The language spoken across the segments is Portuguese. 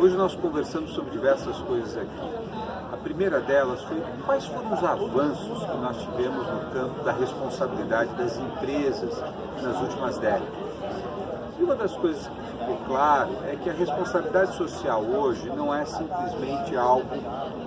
Hoje nós conversamos sobre diversas coisas aqui. A primeira delas foi quais foram os avanços que nós tivemos no campo da responsabilidade das empresas nas últimas décadas. E uma das coisas que ficou claro é que a responsabilidade social hoje não é simplesmente algo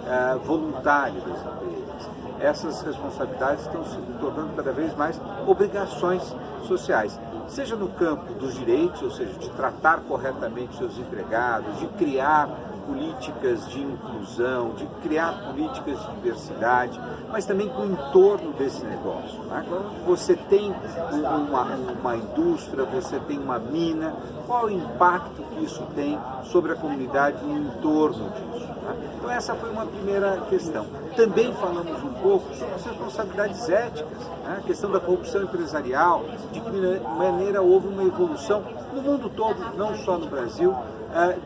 é, voluntário das empresas. Essas responsabilidades estão se tornando cada vez mais obrigações sociais seja no campo dos direitos, ou seja, de tratar corretamente seus empregados, de criar políticas de inclusão, de criar políticas de diversidade, mas também com o entorno desse negócio. Né? Você tem uma, uma indústria, você tem uma mina, qual o impacto que isso tem sobre a comunidade e o entorno disso? Né? Então essa foi uma primeira questão. Também falamos um pouco sobre as responsabilidades éticas, né? a questão da corrupção empresarial, de que maneira houve uma evolução no mundo todo, não só no Brasil,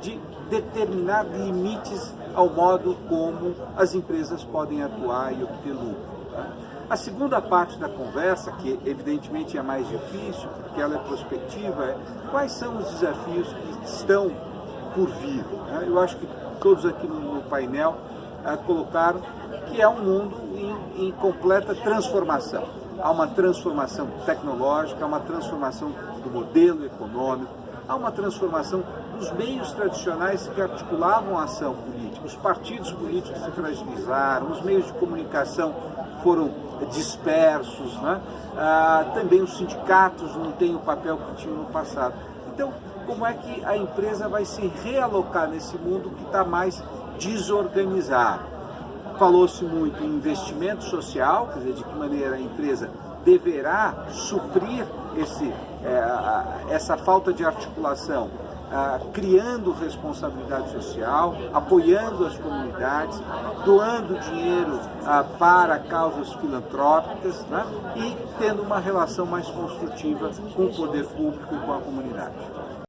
de determinar limites ao modo como as empresas podem atuar e obter lucro. Tá? A segunda parte da conversa, que evidentemente é mais difícil, porque ela é prospectiva, é quais são os desafios que estão por vir. Né? Eu acho que todos aqui no, painel uh, colocaram que é um mundo em, em completa transformação. Há uma transformação tecnológica, há uma transformação do modelo econômico, há uma transformação dos meios tradicionais que articulavam a ação política. Os partidos políticos se fragilizaram, os meios de comunicação foram dispersos, né? ah, também os sindicatos não têm o papel que tinham no passado. Então, como é que a empresa vai se realocar nesse mundo que está mais desorganizado? Falou-se muito em investimento social, quer dizer, de que maneira a empresa deverá suprir esse, é, essa falta de articulação, criando responsabilidade social, apoiando as comunidades, doando dinheiro para causas filantrópicas né, e tendo uma relação mais construtiva com o poder público e com a comunidade.